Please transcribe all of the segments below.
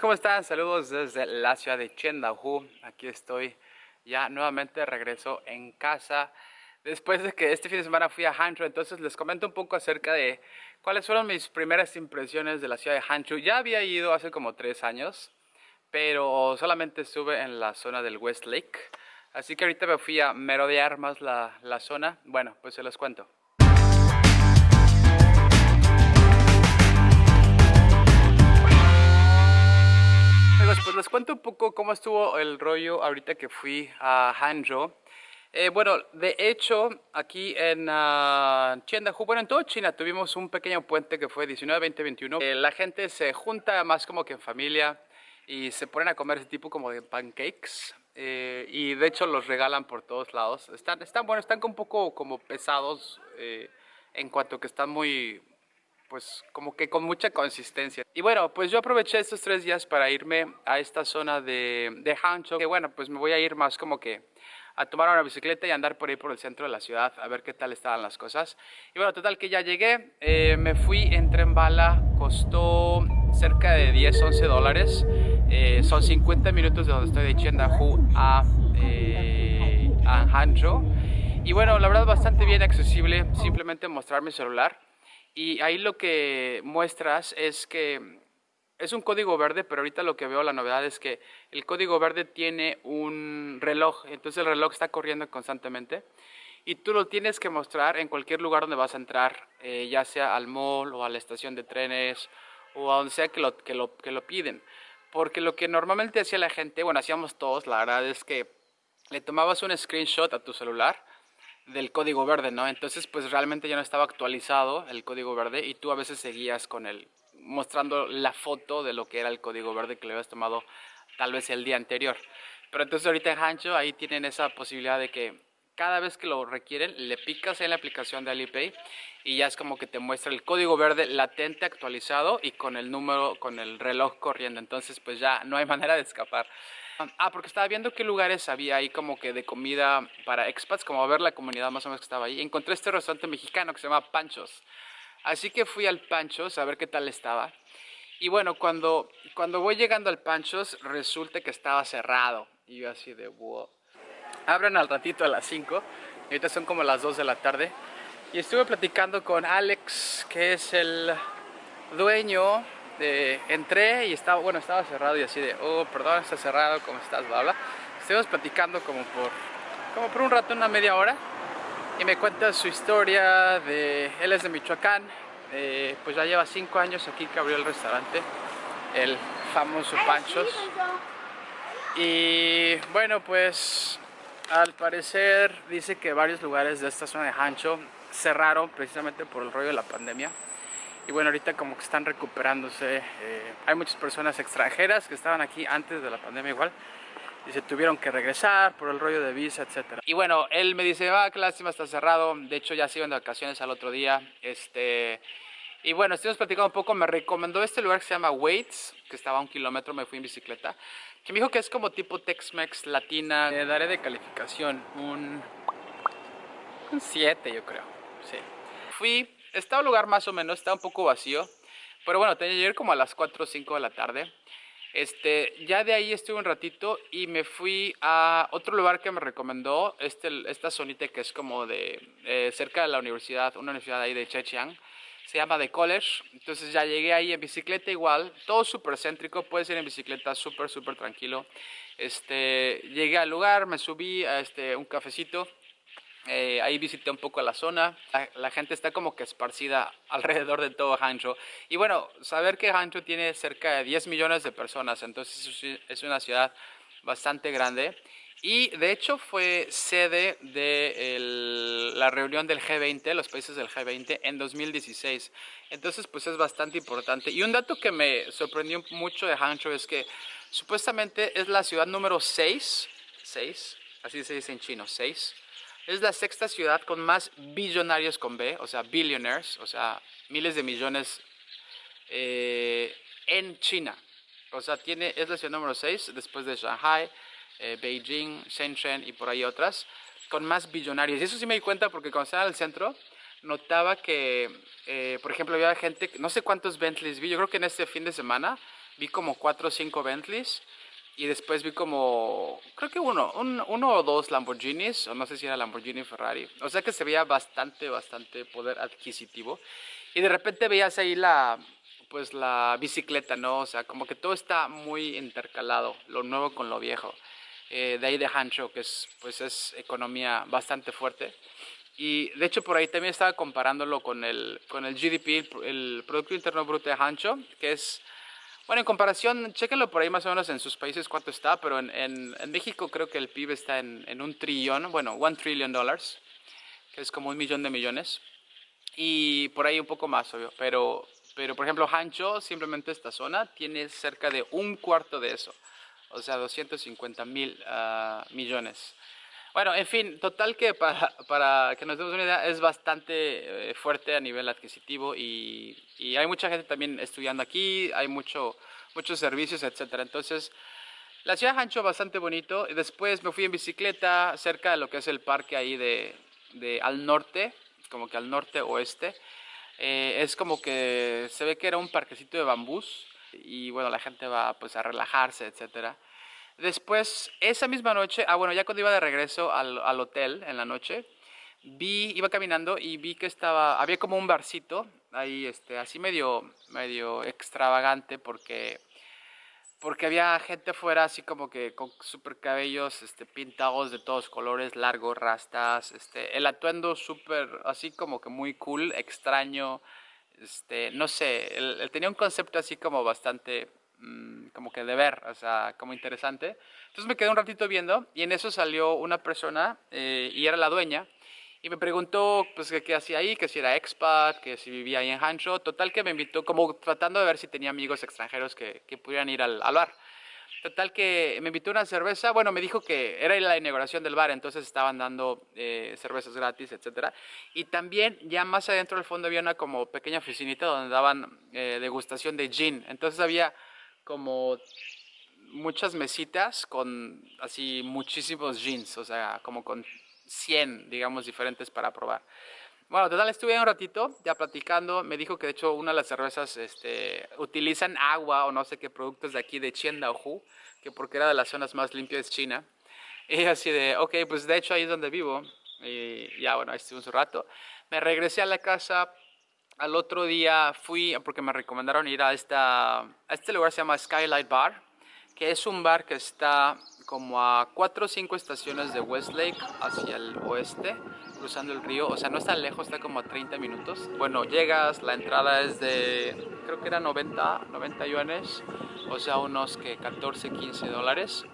¿cómo están? Saludos desde la ciudad de Chendahu. Aquí estoy ya nuevamente regreso en casa después de que este fin de semana fui a Hangzhou. Entonces les comento un poco acerca de cuáles fueron mis primeras impresiones de la ciudad de Hangzhou. Ya había ido hace como tres años, pero solamente estuve en la zona del West Lake. Así que ahorita me fui a merodear más la, la zona. Bueno, pues se los cuento. Pues les cuento un poco cómo estuvo el rollo ahorita que fui a Hangzhou. Eh, bueno, de hecho, aquí en uh, bueno, en toda China tuvimos un pequeño puente que fue 19, 20, 21. la gente se junta más como que en familia y se ponen a comer ese tipo como de pancakes. Eh, y de hecho los regalan por todos lados. Están, están bueno, están un poco como pesados eh, en cuanto que están muy, pues como que con mucha consistencia. Y bueno, pues yo aproveché estos tres días para irme a esta zona de, de Hangzhou, que bueno, pues me voy a ir más como que a tomar una bicicleta y andar por ahí por el centro de la ciudad a ver qué tal estaban las cosas. Y bueno, total que ya llegué, eh, me fui en tren bala, costó cerca de 10, 11 dólares. Eh, son 50 minutos de donde estoy de Chendahu a, eh, a Hangzhou. Y bueno, la verdad bastante bien accesible, simplemente mostrar mi celular y ahí lo que muestras es que es un código verde, pero ahorita lo que veo la novedad es que el código verde tiene un reloj, entonces el reloj está corriendo constantemente y tú lo tienes que mostrar en cualquier lugar donde vas a entrar, eh, ya sea al mall o a la estación de trenes o a donde sea que lo, que lo, que lo piden. Porque lo que normalmente hacía la gente, bueno, hacíamos todos, la verdad es que le tomabas un screenshot a tu celular del código verde, ¿no? Entonces, pues realmente ya no estaba actualizado el código verde y tú a veces seguías con el mostrando la foto de lo que era el código verde que le habías tomado tal vez el día anterior. Pero entonces ahorita en Hancho ahí tienen esa posibilidad de que cada vez que lo requieren le picas en la aplicación de Alipay y ya es como que te muestra el código verde latente actualizado y con el número, con el reloj corriendo. Entonces pues ya no hay manera de escapar. Ah, porque estaba viendo qué lugares había ahí como que de comida para expats, como a ver la comunidad más o menos que estaba ahí. Encontré este restaurante mexicano que se llama Panchos. Así que fui al Panchos a ver qué tal estaba. Y bueno, cuando, cuando voy llegando al Panchos, resulta que estaba cerrado. Y yo así de, wow. Abren al ratito a las 5. Y ahorita son como las 2 de la tarde. Y estuve platicando con Alex, que es el dueño entré y estaba, bueno, estaba cerrado y así de, oh, perdón, está cerrado, ¿cómo estás? Bla, bla. Estuvimos platicando como por, como por un rato, una media hora. Y me cuenta su historia de, él es de Michoacán, eh, pues ya lleva cinco años aquí que abrió el restaurante, el famoso Panchos. Y bueno, pues al parecer dice que varios lugares de esta zona de Hancho cerraron precisamente por el rollo de la pandemia y bueno, ahorita como que están recuperándose. Eh, hay muchas personas extranjeras que estaban aquí antes de la pandemia igual y se tuvieron que regresar por el rollo de visa, etcétera. Y bueno, él me dice, ah, qué lástima, está cerrado. De hecho, ya se iban de vacaciones al otro día. Este... Y bueno, estuvimos platicando un poco, me recomendó este lugar que se llama Waits, que estaba a un kilómetro, me fui en bicicleta, que me dijo que es como tipo Tex-Mex latina. Le daré de calificación un 7, yo creo, sí. Fui, estaba un lugar más o menos, estaba un poco vacío. Pero bueno, tenía ir como a las 4 o 5 de la tarde. Este, ya de ahí estuve un ratito y me fui a otro lugar que me recomendó, este, esta zonita que es como de eh, cerca de la universidad, una universidad ahí de Chechiang, se llama The College, entonces ya llegué ahí en bicicleta igual, todo súper céntrico, puedes ir en bicicleta súper súper tranquilo, este, llegué al lugar, me subí a este, un cafecito, eh, ahí visité un poco la zona. La, gente está como que esparcida alrededor de todo Hangzhou. Y bueno, saber que Hangzhou tiene cerca de 10 millones de personas, entonces es una ciudad bastante grande. Y de hecho fue sede de la reunión del G20, los países del G20, en 2016. Entonces pues es bastante importante. Y un dato que me sorprendió mucho de Hangzhou es que supuestamente es la ciudad número 6, 6, así se dice en chino, 6 es la sexta ciudad con más billonarios con B, o sea, billionaires, o sea, miles de millones eh, en China. O sea, tiene, es la ciudad número 6 después de Shanghai, eh, Beijing, Shenzhen y por ahí otras, con más billonarios. Y eso sí me di cuenta porque cuando estaba en el centro, notaba que, eh, por ejemplo, había gente, no sé cuántos Bentleys vi, yo creo que en este fin de semana vi como cuatro o cinco Bentleys y después vi como, creo que uno, uno o dos Lamborghinis, o no sé si era Lamborghini Ferrari. O sea que se veía bastante, bastante poder adquisitivo. Y de repente veías ahí la, pues la bicicleta, ¿no? O sea, como que todo está muy intercalado, lo nuevo con lo viejo. Eh, de ahí de Hancho, que es, pues es economía bastante fuerte. Y de hecho por ahí también estaba comparándolo con el, con el GDP, el Producto Interno Bruto de Hancho, que es bueno, en comparación, chéquenlo por ahí más o menos en sus países cuánto está, pero en, en, México creo que el PIB está en, en, un trillón, bueno, one trillion dollars, que es como un millón de millones, y por ahí un poco más, obvio, pero, pero por ejemplo, Hancho, simplemente esta zona, tiene cerca de un cuarto de eso, o sea, 250 mil uh, millones. Bueno, en fin, total que para, para que nos demos una idea es bastante eh, fuerte a nivel adquisitivo y, y, hay mucha gente también estudiando aquí, hay mucho, muchos servicios, etcétera. Entonces, la ciudad de Hancho bastante bonito. Después me fui en bicicleta cerca de lo que es el parque ahí de, de al norte, como que al norte oeste. Eh, es como que se ve que era un parquecito de bambús y bueno, la gente va pues a relajarse, etcétera. Después, esa misma noche, ah bueno, ya cuando iba de regreso al, al, hotel en la noche, vi, iba caminando y vi que estaba, había como un barcito ahí, este, así medio, medio extravagante porque, porque había gente afuera así como que con super cabellos este, pintados de todos colores, largos, rastas, este, el atuendo súper, así como que muy cool, extraño, este, no sé, él tenía un concepto así como bastante Mm, como que de ver, o sea, como interesante. Entonces me quedé un ratito viendo y en eso salió una persona eh, y era la dueña y me preguntó pues qué hacía ahí, que si era expat, que si vivía ahí en Hancho. Total que me invitó como tratando de ver si tenía amigos extranjeros que, que pudieran ir al, bar. Total que me invitó una cerveza, bueno, me dijo que era la inauguración del bar, entonces estaban dando eh, cervezas gratis, etc. Y también ya más adentro del fondo había una como pequeña oficinita donde daban eh, degustación de gin. Entonces había como muchas mesitas con así muchísimos jeans, o sea, como con 100, digamos, diferentes para probar. Bueno, total, estuve un ratito ya platicando, me dijo que de hecho una de las cervezas este, utilizan agua o no sé qué productos de aquí de Qiandaohu, que porque era de las zonas más limpias de China. Y así de, ok, pues de hecho ahí es donde vivo. Y ya, bueno, ahí estuve un rato. Me regresé a la casa, al otro día fui, porque me recomendaron ir a, esta, a este lugar, se llama Skylight Bar, que es un bar que está como a 4 o 5 estaciones de Westlake hacia el oeste, cruzando el río, o sea, no está lejos, está como a 30 minutos. Bueno, llegas, la entrada es de, creo que era 90, 90 yuanes, o sea, unos que 14, 15 dólares.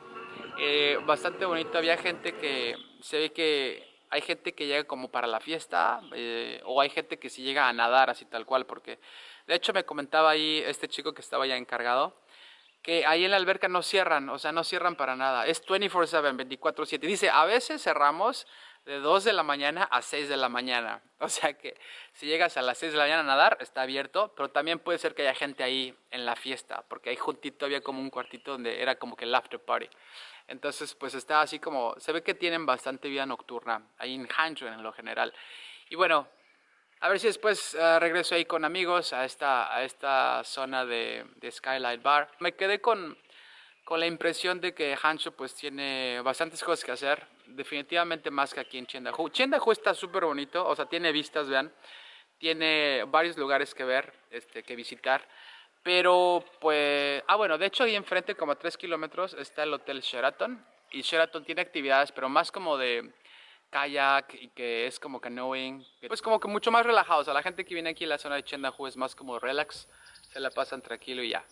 Eh, bastante bonito, había gente que se ve que hay gente que llega como para la fiesta eh, o hay gente que sí llega a nadar así tal cual porque de hecho me comentaba ahí este chico que estaba ya encargado que ahí en la alberca no cierran, o sea, no cierran para nada. Es 24/7, 24/7. Dice, a veces cerramos de 2 de la mañana a 6 de la mañana. O sea que si llegas a las 6 de la mañana a nadar, está abierto, pero también puede ser que haya gente ahí en la fiesta, porque ahí juntito había como un cuartito donde era como que el after party. Entonces, pues está así como, se ve que tienen bastante vida nocturna ahí en Hancho en lo general. Y bueno, a ver si después uh, regreso ahí con amigos a esta, a esta zona de, de Skylight Bar. Me quedé con, con la impresión de que Hancho pues tiene bastantes cosas que hacer, definitivamente más que aquí en Chendahu. Chendahu está súper bonito, o sea, tiene vistas, vean, tiene varios lugares que ver, este, que visitar. Pero pues, ah bueno, de hecho ahí enfrente como a 3 kilómetros está el Hotel Sheraton. Y Sheraton tiene actividades, pero más como de kayak y que es como canoeing, pues como que mucho más relajado, o sea, la gente que viene aquí en la zona de Chendahu es más como relax, se la pasan tranquilo y ya.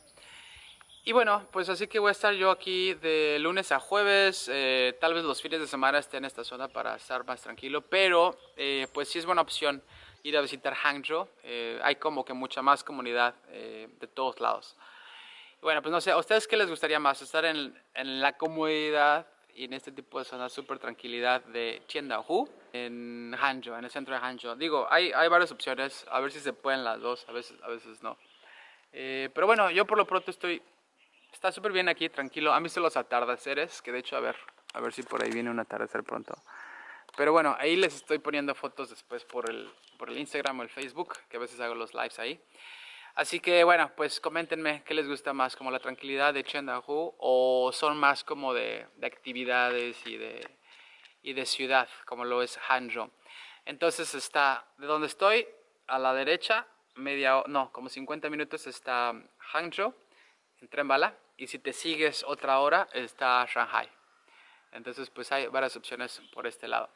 Y bueno, pues así que voy a estar yo aquí de lunes a jueves, eh, tal vez los fines de semana esté en esta zona para estar más tranquilo, pero eh, pues sí es buena opción ir a visitar Hangzhou. Eh, hay como que mucha más comunidad eh, de todos lados. Bueno, pues no sé, ¿a ustedes qué les gustaría más? ¿Estar en, en la comodidad y en este tipo de zona súper tranquilidad de Qiandaohu en Hangzhou, en el centro de Hangzhou? Digo, hay, hay varias opciones, a ver si se pueden las dos, a veces, a veces no. Eh, pero bueno, yo por lo pronto estoy, está súper bien aquí, tranquilo. ¿Han visto los atardeceres? Que de hecho, a ver, a ver si por ahí viene un atardecer pronto. Pero bueno, ahí les estoy poniendo fotos después por el, por el Instagram o el Facebook, que a veces hago los lives ahí. Así que bueno, pues coméntenme qué les gusta más, como la tranquilidad de Chendahu o son más como de, de actividades y de, y de ciudad, como lo es Hangzhou. Entonces está de donde estoy, a la derecha, media, no, como 50 minutos está Hangzhou, en tren bala, y si te sigues otra hora está Shanghai. Entonces pues hay varias opciones por este lado.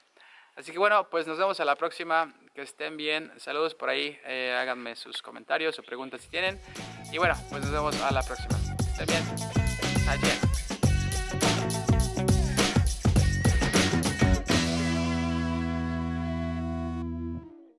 Así que bueno, pues nos vemos a la próxima. Que estén bien. Saludos por ahí. Eh, háganme sus comentarios o preguntas si tienen. Y bueno, pues nos vemos a la próxima. Que estén bien. Adiós.